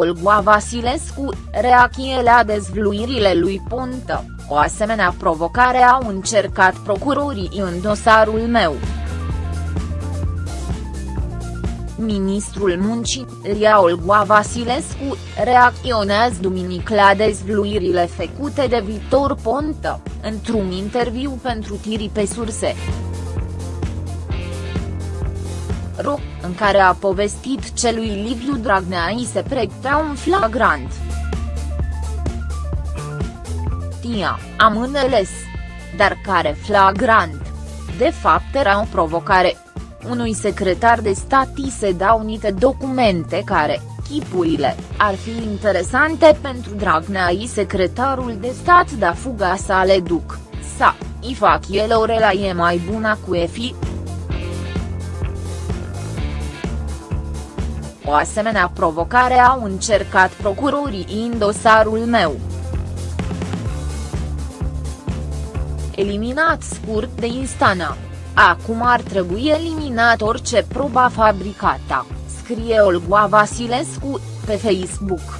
Olga Vasilescu, reacție la dezvluirile lui Ponta, o asemenea provocare au încercat procurorii în dosarul meu. Ministrul Muncii, Ria Olga Vasilescu, reacționează duminică la dezvluirile făcute de Victor Ponta, într-un interviu pentru tiri pe surse. Ro, în care a povestit ce lui Liviu Dragnea îi se pregătea un flagrant. Tia, am înțeles. Dar care flagrant? De fapt era o provocare. Unui secretar de stat îi se dau niște documente care, chipurile, ar fi interesante pentru Dragnea i secretarul de stat da fuga sa le duc, sa, i fac el o relație mai bună cu EFI. O asemenea provocare au încercat procurorii în dosarul meu. Eliminat scurt de Instana. Acum ar trebui eliminat orice proba fabricată, scrie Olga Vasilescu, pe Facebook.